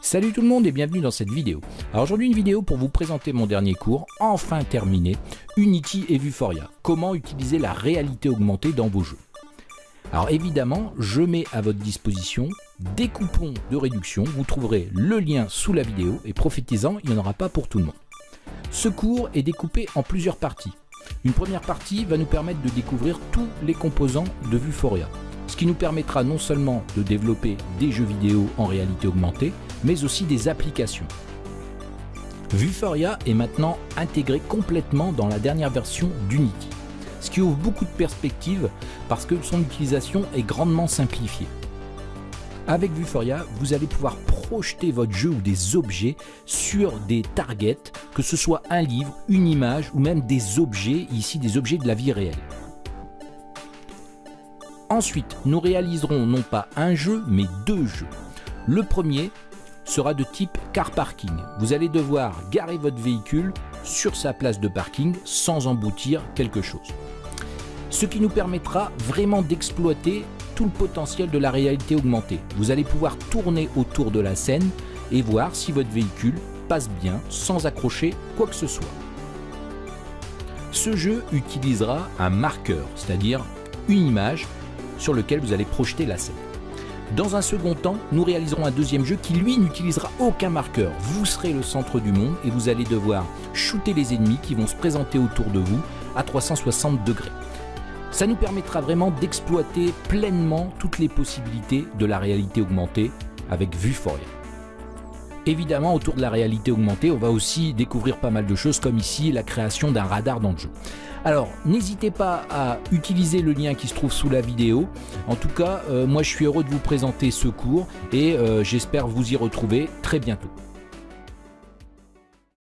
Salut tout le monde et bienvenue dans cette vidéo. Alors aujourd'hui une vidéo pour vous présenter mon dernier cours, enfin terminé, Unity et Vuforia. Comment utiliser la réalité augmentée dans vos jeux. Alors évidemment, je mets à votre disposition des coupons de réduction. Vous trouverez le lien sous la vidéo et profitez-en, il n'y en aura pas pour tout le monde. Ce cours est découpé en plusieurs parties. Une première partie va nous permettre de découvrir tous les composants de Vuforia ce qui nous permettra non seulement de développer des jeux vidéo en réalité augmentée, mais aussi des applications. Vuforia est maintenant intégré complètement dans la dernière version d'Unity, ce qui ouvre beaucoup de perspectives parce que son utilisation est grandement simplifiée. Avec Vuforia, vous allez pouvoir projeter votre jeu ou des objets sur des targets, que ce soit un livre, une image ou même des objets, ici des objets de la vie réelle. Ensuite, nous réaliserons non pas un jeu, mais deux jeux. Le premier sera de type car parking. Vous allez devoir garer votre véhicule sur sa place de parking sans emboutir quelque chose. Ce qui nous permettra vraiment d'exploiter tout le potentiel de la réalité augmentée. Vous allez pouvoir tourner autour de la scène et voir si votre véhicule passe bien sans accrocher quoi que ce soit. Ce jeu utilisera un marqueur, c'est-à-dire une image sur lequel vous allez projeter la scène. Dans un second temps, nous réaliserons un deuxième jeu qui lui n'utilisera aucun marqueur. Vous serez le centre du monde et vous allez devoir shooter les ennemis qui vont se présenter autour de vous à 360 degrés. Ça nous permettra vraiment d'exploiter pleinement toutes les possibilités de la réalité augmentée avec Vuforia. Évidemment, autour de la réalité augmentée, on va aussi découvrir pas mal de choses comme ici la création d'un radar dans le jeu. Alors, n'hésitez pas à utiliser le lien qui se trouve sous la vidéo. En tout cas, euh, moi je suis heureux de vous présenter ce cours et euh, j'espère vous y retrouver très bientôt.